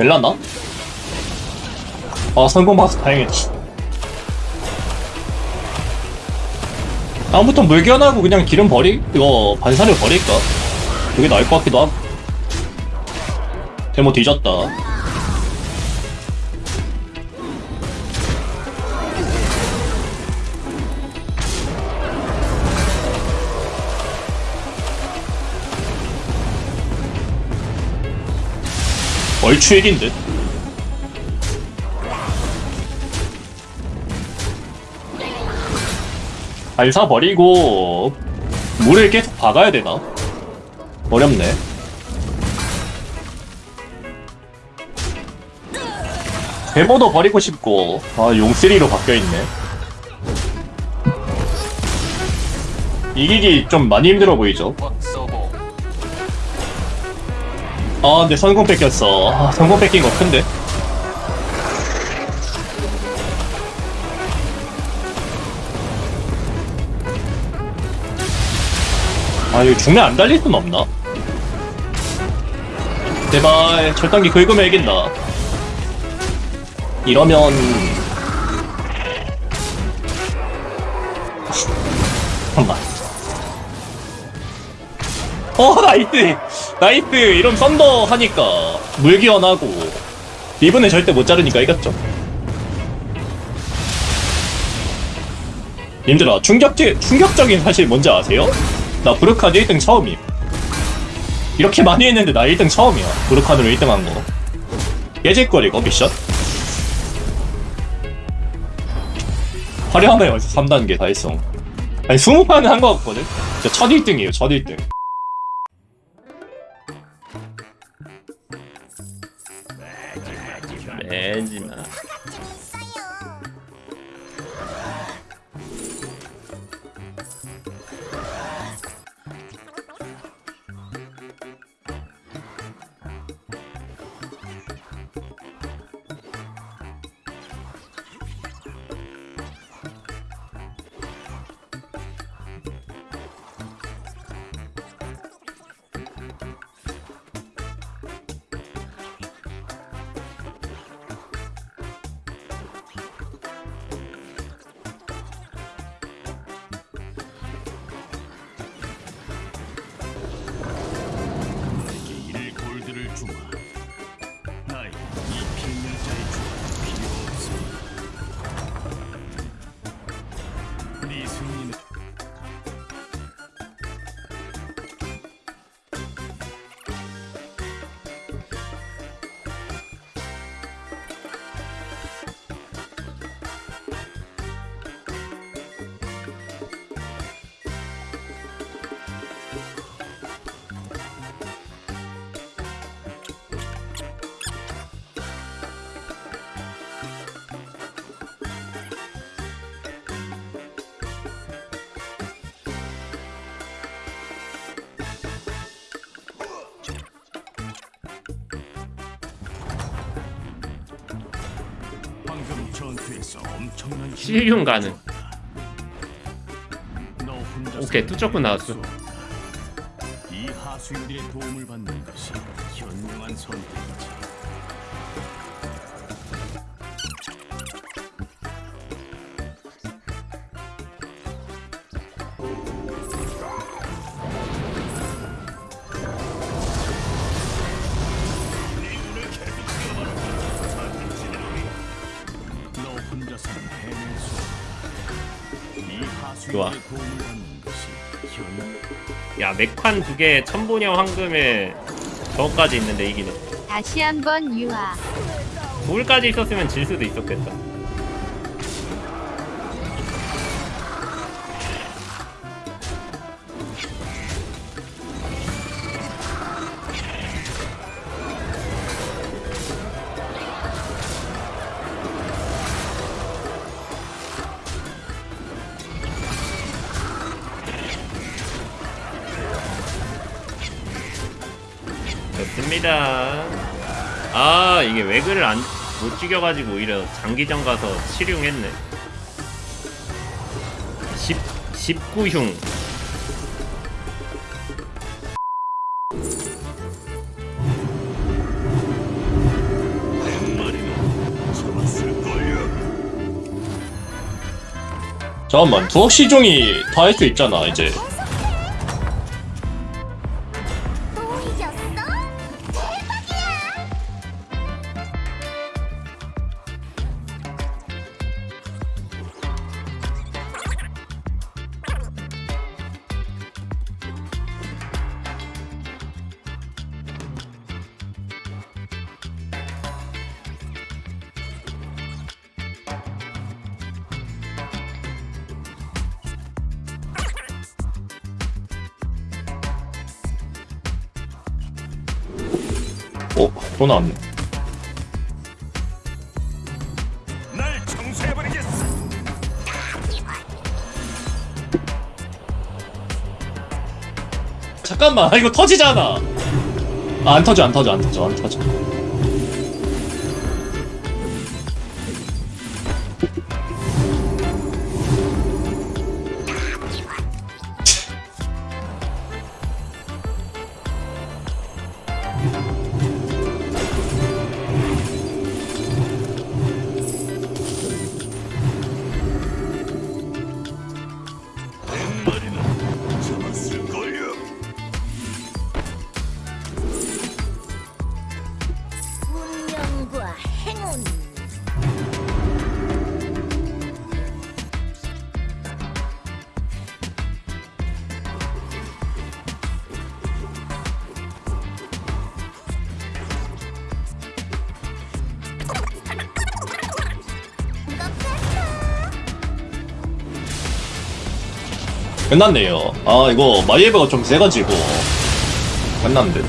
될라나? 아 성공받아서 다행이다 다음부터 물견하고 그냥 기름 버리 이거 반사를 버릴까? 그게 나을 것 같기도 하고 데모 뒤졌다 얼추 1인 듯 발사 버리고 물을 계속 박아야 되나? 어렵네. 데모도 버리고 싶고 아 용쓰리로 바뀌어있네. 이기기 좀 많이 힘들어 보이죠? 아 근데 성공 뺏겼어. 아, 성공 뺏긴 거 큰데? 아 이거 중매 안 달릴 순 없나? 제발 절단기 긁으면 이긴다 이러면 잠깐만 어 nice nice 이러면 thunder 하니까 물기원하고 리븐은 절대 못 자르니까 이겼죠. 님들아 충격적, 충격적인 사실 뭔지 아세요? 나 브루카드 1등 처음임. 이렇게 많이 했는데 나 1등 처음이야. 브루카드로 1등 한거. 깨질거리고 미션? 화려하네 벌써 3단계 다 했어 아니 20판은 한 거 같거든? 진짜 첫 1등이에요 첫 1등 실흉 가능 오케이, 뚜쩍군 나왔어. 이 하수인들의 도움을 받는 것이 현명한 선택이지. 좋아. 야 맥환 두개 천보녀 황금에 저거까지 있는데 이기네 다시 한번 유아. 돌까지 있었으면 질 수도 있었겠다 갑니다. 아 이게 외그를 안, 못 죽여가지고 오히려 장기전 가서 7흉 했네. 10, 19흉. 잠깐만 두억시종이 다 할 수 있잖아 이제. 어? 또 나왔네. 잠깐만 아, 이거 터지잖아 아, 안 터져 안 터져 안 터져 안 터져 끝났네요. 아 이거 마이에버가 좀 세가지고 끝났는데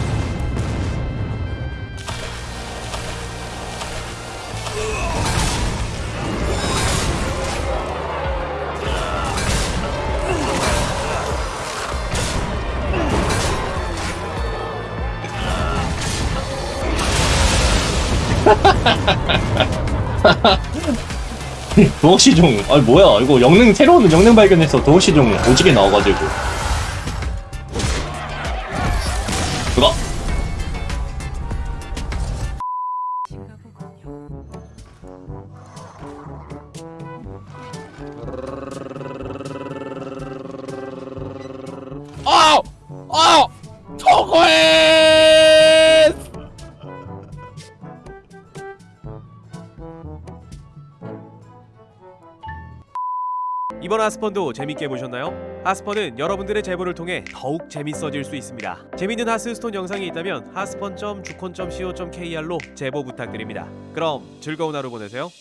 도어시종 아 뭐야 이거 영능 새로운 영능 발견해서 도어시종 오지게 나와가지고 그거 아! 아! 저거해! 이번 하스펀도 재밌게 보셨나요? 하스펀은 여러분들의 제보를 통해 더욱 재밌어질 수 있습니다. 재밌는 하스스톤 영상이 있다면 하스펀.주콘.co.kr로 제보 부탁드립니다. 그럼 즐거운 하루 보내세요.